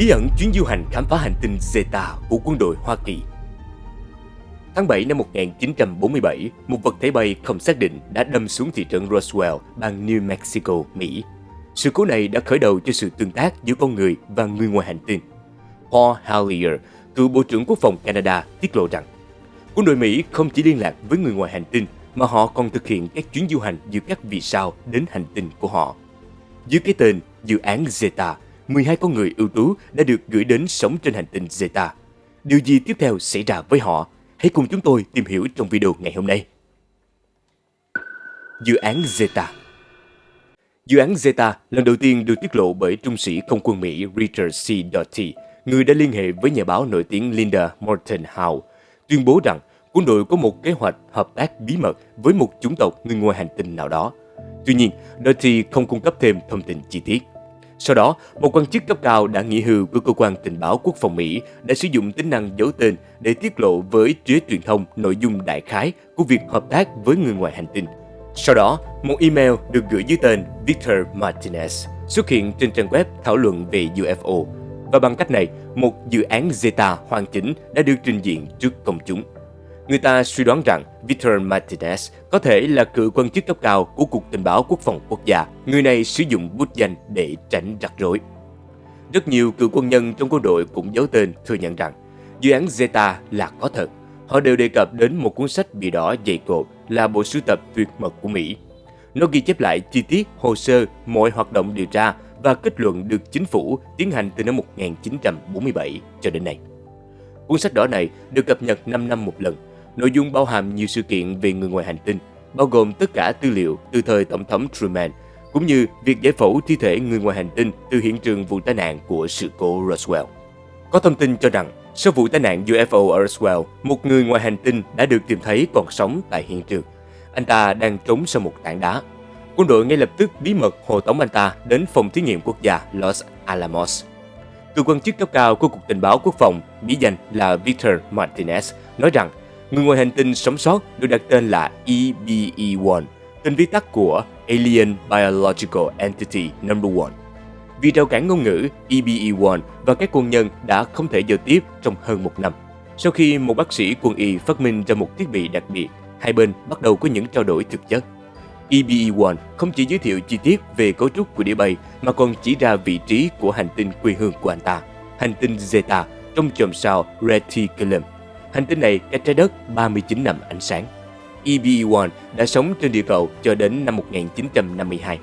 bí ẩn chuyến du hành khám phá hành tinh Zeta của quân đội Hoa Kỳ. Tháng 7 năm 1947, một vật thể bay không xác định đã đâm xuống thị trấn Roswell, bang New Mexico, Mỹ. Sự cố này đã khởi đầu cho sự tương tác giữa con người và người ngoài hành tinh. Paul Hallier, cựu Bộ trưởng Quốc phòng Canada, tiết lộ rằng quân đội Mỹ không chỉ liên lạc với người ngoài hành tinh mà họ còn thực hiện các chuyến du hành giữa các vì sao đến hành tinh của họ. Dưới cái tên Dự án Zeta, 12 con người ưu tú đã được gửi đến sống trên hành tinh Zeta. Điều gì tiếp theo xảy ra với họ? Hãy cùng chúng tôi tìm hiểu trong video ngày hôm nay. Dự án Zeta Dự án Zeta lần đầu tiên được tiết lộ bởi trung sĩ không quân Mỹ Richard C. Doty, người đã liên hệ với nhà báo nổi tiếng Linda Morton Howe, tuyên bố rằng quân đội có một kế hoạch hợp tác bí mật với một chủng tộc người ngoài hành tinh nào đó. Tuy nhiên, Doty không cung cấp thêm thông tin chi tiết. Sau đó, một quan chức cấp cao đã nghỉ hưu của cơ quan tình báo quốc phòng Mỹ đã sử dụng tính năng giấu tên để tiết lộ với phía truyền thông nội dung đại khái của việc hợp tác với người ngoài hành tinh. Sau đó, một email được gửi dưới tên Victor Martinez xuất hiện trên trang web thảo luận về UFO. Và bằng cách này, một dự án Zeta hoàn chỉnh đã được trình diện trước công chúng. Người ta suy đoán rằng Victor Martinez có thể là cựu quan chức cấp cao của Cục Tình báo Quốc phòng Quốc gia. Người này sử dụng bút danh để tránh rắc rối. Rất nhiều cựu quân nhân trong quân đội cũng giấu tên thừa nhận rằng dự án Zeta là có thật. Họ đều đề cập đến một cuốn sách bị đỏ dày cộp là bộ sưu tập tuyệt mật của Mỹ. Nó ghi chép lại chi tiết, hồ sơ, mọi hoạt động điều tra và kết luận được chính phủ tiến hành từ năm 1947 cho đến nay. Cuốn sách đỏ này được cập nhật 5 năm một lần Nội dung bao hàm nhiều sự kiện về người ngoài hành tinh, bao gồm tất cả tư liệu từ thời Tổng thống Truman, cũng như việc giải phẫu thi thể người ngoài hành tinh từ hiện trường vụ tai nạn của sự cố Roswell. Có thông tin cho rằng, sau vụ tai nạn UFO ở Roswell, một người ngoài hành tinh đã được tìm thấy còn sống tại hiện trường. Anh ta đang trốn sau một tảng đá. Quân đội ngay lập tức bí mật hộ tống anh ta đến phòng thí nghiệm quốc gia Los Alamos. Cựu quan chức cấp cao của Cục Tình báo Quốc phòng, bí danh là Victor Martinez, nói rằng Người ngoài hành tinh sống sót được đặt tên là EBE-1, tên viết tắt của Alien Biological Entity Number 1. Vì rào cản ngôn ngữ, EBE-1 và các quân nhân đã không thể giao tiếp trong hơn một năm. Sau khi một bác sĩ quân y phát minh ra một thiết bị đặc biệt, hai bên bắt đầu có những trao đổi thực chất. EBE-1 không chỉ giới thiệu chi tiết về cấu trúc của đĩa bay mà còn chỉ ra vị trí của hành tinh quê hương của anh ta, hành tinh Zeta trong chòm sao Reticulum Hành tinh này cách trái đất 39 năm ánh sáng. EBE-1 đã sống trên địa cầu cho đến năm 1952.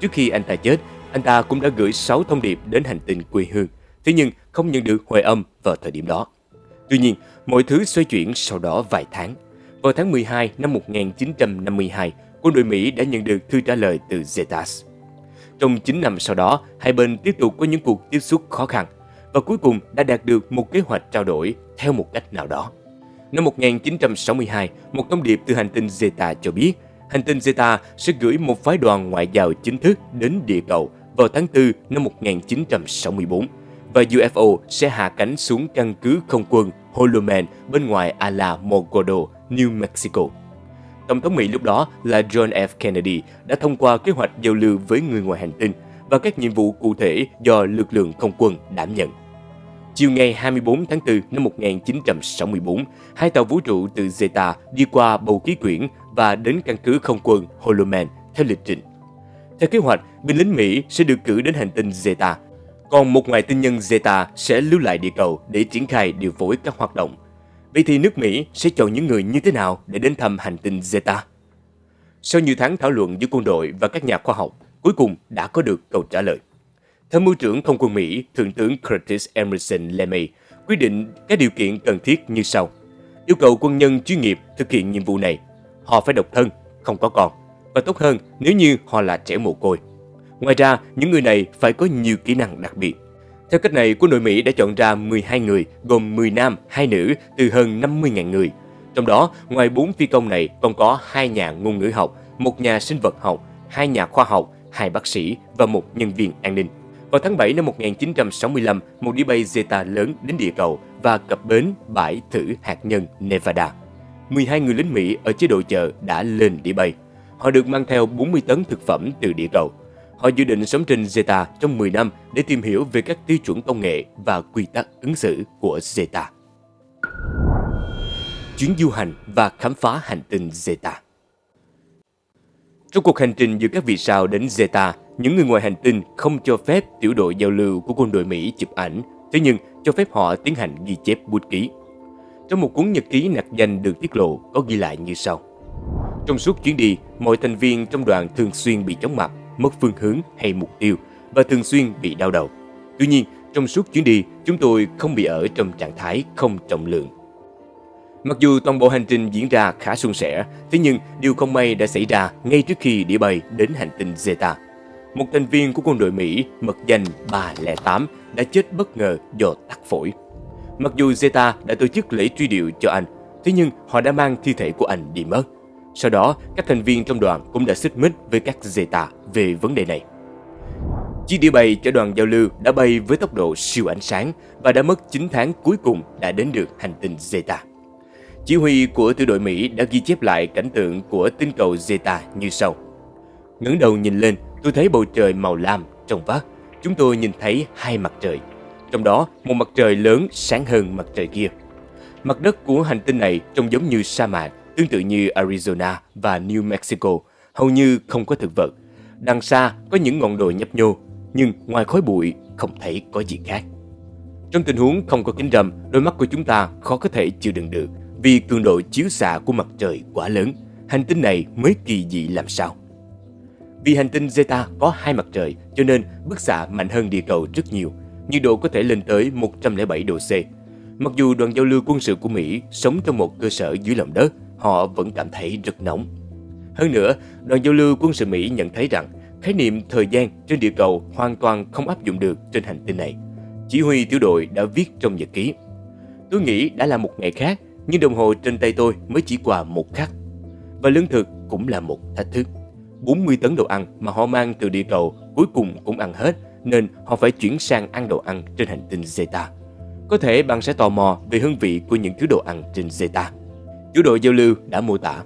Trước khi anh ta chết, anh ta cũng đã gửi 6 thông điệp đến hành tinh quê hương, thế nhưng không nhận được hồi âm vào thời điểm đó. Tuy nhiên, mọi thứ xoay chuyển sau đó vài tháng. Vào tháng 12 năm 1952, quân đội Mỹ đã nhận được thư trả lời từ Zetas. Trong 9 năm sau đó, hai bên tiếp tục có những cuộc tiếp xúc khó khăn và cuối cùng đã đạt được một kế hoạch trao đổi theo một cách nào đó. Năm 1962, một thông điệp từ hành tinh Zeta cho biết hành tinh Zeta sẽ gửi một phái đoàn ngoại giao chính thức đến địa cầu vào tháng 4 năm 1964 và UFO sẽ hạ cánh xuống căn cứ không quân Holoman bên ngoài Alamogordo, New Mexico. Tổng thống Mỹ lúc đó là John F. Kennedy đã thông qua kế hoạch giao lưu với người ngoài hành tinh và các nhiệm vụ cụ thể do lực lượng không quân đảm nhận. Chiều ngày 24 tháng 4 năm 1964, hai tàu vũ trụ từ Zeta đi qua bầu khí quyển và đến căn cứ không quân Holoman theo lịch trình. Theo kế hoạch, binh lính Mỹ sẽ được cử đến hành tinh Zeta, còn một ngoại tinh nhân Zeta sẽ lưu lại địa cầu để triển khai điều phối các hoạt động. Vậy thì nước Mỹ sẽ chọn những người như thế nào để đến thăm hành tinh Zeta? Sau nhiều tháng thảo luận giữa quân đội và các nhà khoa học, cuối cùng đã có được câu trả lời. Tham mưu trưởng không quân Mỹ, Thượng tướng Curtis Emerson LeMay quyết định các điều kiện cần thiết như sau. Yêu cầu quân nhân chuyên nghiệp thực hiện nhiệm vụ này. Họ phải độc thân, không có con. Và tốt hơn nếu như họ là trẻ mồ côi. Ngoài ra, những người này phải có nhiều kỹ năng đặc biệt. Theo cách này, quân đội Mỹ đã chọn ra 12 người, gồm 10 nam, 2 nữ, từ hơn 50.000 người. Trong đó, ngoài 4 phi công này còn có 2 nhà ngôn ngữ học, một nhà sinh vật học, 2 nhà khoa học, 2 bác sĩ và một nhân viên an ninh. Vào tháng 7 năm 1965, một đĩa bay Zeta lớn đến địa cầu và cập bến bãi thử hạt nhân Nevada. 12 người lính Mỹ ở chế độ chờ đã lên đĩa bay. Họ được mang theo 40 tấn thực phẩm từ địa cầu. Họ dự định sống trên Zeta trong 10 năm để tìm hiểu về các tiêu chuẩn công nghệ và quy tắc ứng xử của Zeta. Chuyến du hành và khám phá hành tinh Zeta Trong cuộc hành trình giữa các vì sao đến Zeta, những người ngoài hành tinh không cho phép tiểu đội giao lưu của quân đội Mỹ chụp ảnh, thế nhưng cho phép họ tiến hành ghi chép bút ký. Trong một cuốn nhật ký nạc danh được tiết lộ có ghi lại như sau. Trong suốt chuyến đi, mọi thành viên trong đoàn thường xuyên bị chóng mặt, mất phương hướng hay mục tiêu và thường xuyên bị đau đầu. Tuy nhiên, trong suốt chuyến đi, chúng tôi không bị ở trong trạng thái không trọng lượng. Mặc dù toàn bộ hành trình diễn ra khá suôn sẻ, thế nhưng điều không may đã xảy ra ngay trước khi đĩa bay đến hành tinh Zeta. Một thành viên của quân đội Mỹ mật danh 308 đã chết bất ngờ do tắc phổi. Mặc dù Zeta đã tổ chức lễ truy điệu cho anh, thế nhưng họ đã mang thi thể của anh đi mất. Sau đó, các thành viên trong đoàn cũng đã xích mích với các Zeta về vấn đề này. Chiếc đĩa bay cho đoàn giao lưu đã bay với tốc độ siêu ánh sáng và đã mất 9 tháng cuối cùng đã đến được hành tinh Zeta. Chỉ huy của tiểu đội Mỹ đã ghi chép lại cảnh tượng của tinh cầu Zeta như sau. ngẩng đầu nhìn lên, tôi thấy bầu trời màu lam, trong vắt. Chúng tôi nhìn thấy hai mặt trời. Trong đó, một mặt trời lớn sáng hơn mặt trời kia. Mặt đất của hành tinh này trông giống như sa mạc, tương tự như Arizona và New Mexico, hầu như không có thực vật. Đằng xa có những ngọn đồi nhấp nhô, nhưng ngoài khói bụi không thấy có gì khác. Trong tình huống không có kính râm, đôi mắt của chúng ta khó có thể chịu đựng được vì cường độ chiếu xạ của mặt trời quá lớn. Hành tinh này mới kỳ dị làm sao. Vì hành tinh Zeta có hai mặt trời, cho nên bức xạ mạnh hơn địa cầu rất nhiều. Nhiệt độ có thể lên tới 107 độ C. Mặc dù đoàn giao lưu quân sự của Mỹ sống trong một cơ sở dưới lòng đất, họ vẫn cảm thấy rất nóng. Hơn nữa, đoàn giao lưu quân sự Mỹ nhận thấy rằng khái niệm thời gian trên địa cầu hoàn toàn không áp dụng được trên hành tinh này. Chỉ huy tiểu đội đã viết trong nhật ký. Tôi nghĩ đã là một ngày khác, nhưng đồng hồ trên tay tôi mới chỉ qua một khắc. Và lương thực cũng là một thách thức. 40 tấn đồ ăn mà họ mang từ địa cầu cuối cùng cũng ăn hết, nên họ phải chuyển sang ăn đồ ăn trên hành tinh Zeta. Có thể bạn sẽ tò mò về hương vị của những thứ đồ ăn trên Zeta. Chủ đội giao lưu đã mô tả.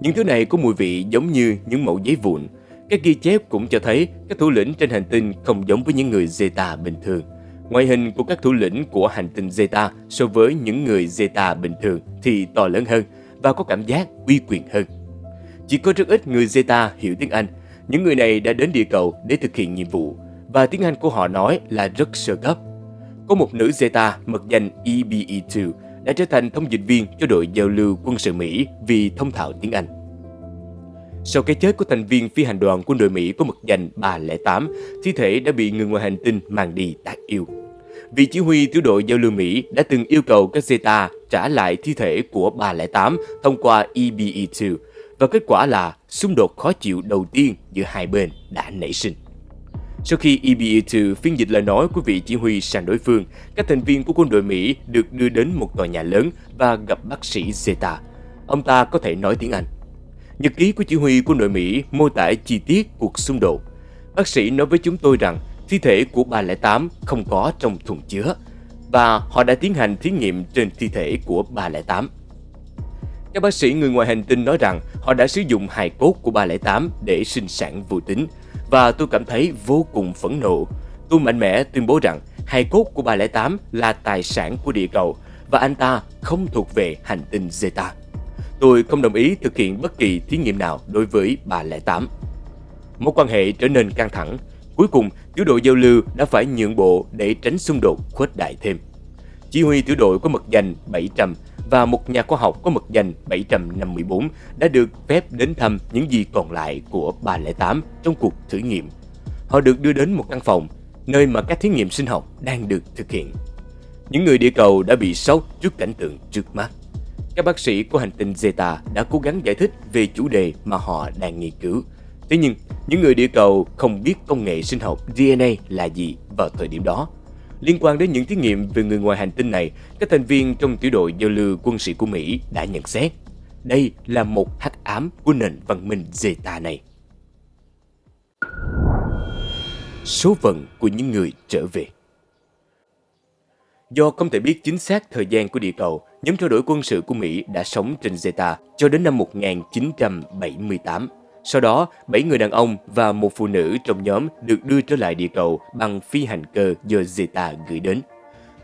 Những thứ này có mùi vị giống như những mẫu giấy vụn. Các ghi chép cũng cho thấy các thủ lĩnh trên hành tinh không giống với những người Zeta bình thường. Ngoại hình của các thủ lĩnh của hành tinh Zeta so với những người Zeta bình thường thì to lớn hơn và có cảm giác uy quyền hơn. Chỉ có rất ít người Zeta hiểu tiếng Anh. Những người này đã đến địa cầu để thực hiện nhiệm vụ và tiếng Anh của họ nói là rất sơ cấp. Có một nữ Zeta mật danh EBE2 đã trở thành thông dịch viên cho đội giao lưu quân sự Mỹ vì thông thạo tiếng Anh. Sau cái chết của thành viên phi hành đoàn quân đội Mỹ có mật danh 308, thi thể đã bị người ngoài hành tinh mang đi tác yêu. Vị chỉ huy tiểu đội giao lưu Mỹ đã từng yêu cầu các Zeta trả lại thi thể của 308 thông qua EBE-2 và kết quả là xung đột khó chịu đầu tiên giữa hai bên đã nảy sinh. Sau khi EBA-2 phiên dịch lời nói của vị chỉ huy sang đối phương, các thành viên của quân đội Mỹ được đưa đến một tòa nhà lớn và gặp bác sĩ Zeta. Ông ta có thể nói tiếng Anh. Nhật ký của chỉ huy quân đội Mỹ mô tả chi tiết cuộc xung đột. Bác sĩ nói với chúng tôi rằng thi thể của 308 không có trong thùng chứa và họ đã tiến hành thí nghiệm trên thi thể của 308. Các bác sĩ người ngoài hành tinh nói rằng họ đã sử dụng hài cốt của 308 để sinh sản vô tính và tôi cảm thấy vô cùng phẫn nộ. Tôi mạnh mẽ tuyên bố rằng hài cốt của 308 là tài sản của địa cầu và anh ta không thuộc về hành tinh Zeta. Tôi không đồng ý thực hiện bất kỳ thí nghiệm nào đối với 308. Mối quan hệ trở nên căng thẳng. Cuối cùng, tiểu đội giao lưu đã phải nhượng bộ để tránh xung đột khuếch đại thêm. Chỉ huy tiểu đội có mật danh 700 và một nhà khoa học có mật danh 754 đã được phép đến thăm những gì còn lại của 308 trong cuộc thử nghiệm. Họ được đưa đến một căn phòng, nơi mà các thí nghiệm sinh học đang được thực hiện. Những người địa cầu đã bị sốc trước cảnh tượng trước mắt. Các bác sĩ của hành tinh Zeta đã cố gắng giải thích về chủ đề mà họ đang nghiên cứu. Thế nhưng, những người địa cầu không biết công nghệ sinh học DNA là gì vào thời điểm đó Liên quan đến những thí nghiệm về người ngoài hành tinh này, các thành viên trong tiểu đội giao lưu quân sự của Mỹ đã nhận xét đây là một hắc ám của nền văn minh Zeta này. Số phận của những người trở về Do không thể biết chính xác thời gian của địa cầu, nhóm trao đổi quân sự của Mỹ đã sống trên Zeta cho đến năm 1978. Sau đó, 7 người đàn ông và một phụ nữ trong nhóm được đưa trở lại địa cầu bằng phi hành cơ do Zeta gửi đến.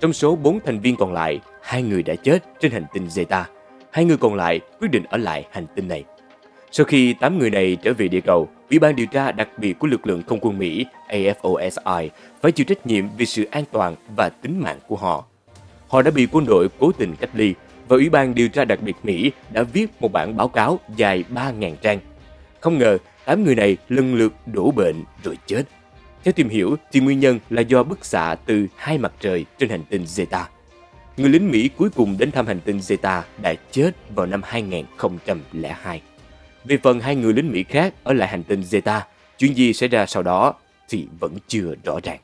Trong số 4 thành viên còn lại, hai người đã chết trên hành tinh Zeta. Hai người còn lại quyết định ở lại hành tinh này. Sau khi 8 người này trở về địa cầu, Ủy ban điều tra đặc biệt của lực lượng không quân Mỹ AFOSI phải chịu trách nhiệm vì sự an toàn và tính mạng của họ. Họ đã bị quân đội cố tình cách ly và Ủy ban điều tra đặc biệt Mỹ đã viết một bản báo cáo dài 3.000 trang. Không ngờ, 8 người này lần lượt đổ bệnh rồi chết. Theo tìm hiểu thì nguyên nhân là do bức xạ từ hai mặt trời trên hành tinh Zeta. Người lính Mỹ cuối cùng đến thăm hành tinh Zeta đã chết vào năm 2002. Về phần hai người lính Mỹ khác ở lại hành tinh Zeta, chuyện gì xảy ra sau đó thì vẫn chưa rõ ràng.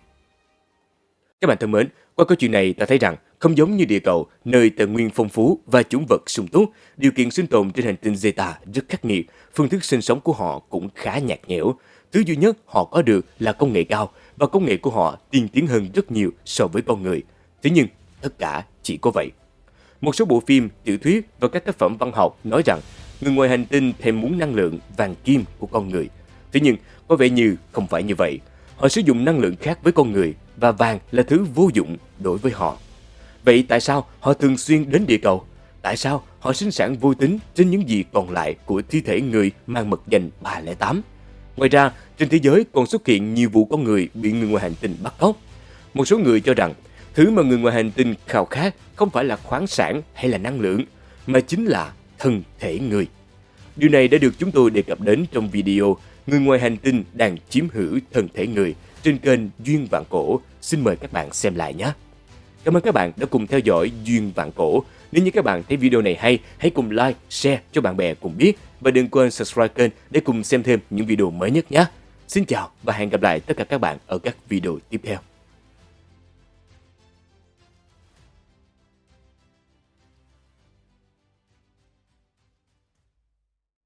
Các bạn thân mến, qua câu chuyện này ta thấy rằng không giống như địa cầu, nơi tài nguyên phong phú và chủng vật sung túc, điều kiện sinh tồn trên hành tinh Zeta rất khắc nghiệt, phương thức sinh sống của họ cũng khá nhạt nhẽo. Thứ duy nhất họ có được là công nghệ cao và công nghệ của họ tiên tiến hơn rất nhiều so với con người. Thế nhưng, tất cả chỉ có vậy. Một số bộ phim, tiểu thuyết và các tác phẩm văn học nói rằng người ngoài hành tinh thèm muốn năng lượng vàng kim của con người. Thế nhưng, có vẻ như không phải như vậy. Họ sử dụng năng lượng khác với con người và vàng là thứ vô dụng đối với họ. Vậy tại sao họ thường xuyên đến địa cầu? Tại sao họ sinh sản vô tính trên những gì còn lại của thi thể người mang mật danh 308? Ngoài ra, trên thế giới còn xuất hiện nhiều vụ con người bị người ngoài hành tinh bắt cóc. Một số người cho rằng thứ mà người ngoài hành tinh khao khát không phải là khoáng sản hay là năng lượng, mà chính là thân thể người. Điều này đã được chúng tôi đề cập đến trong video Người ngoài hành tinh đang chiếm hữu thân thể người trên kênh Duyên Vạn Cổ. Xin mời các bạn xem lại nhé. Cảm ơn các bạn đã cùng theo dõi Duyên Vạn Cổ. Nếu như các bạn thấy video này hay, hãy cùng like, share cho bạn bè cùng biết. Và đừng quên subscribe kênh để cùng xem thêm những video mới nhất nhé. Xin chào và hẹn gặp lại tất cả các bạn ở các video tiếp theo.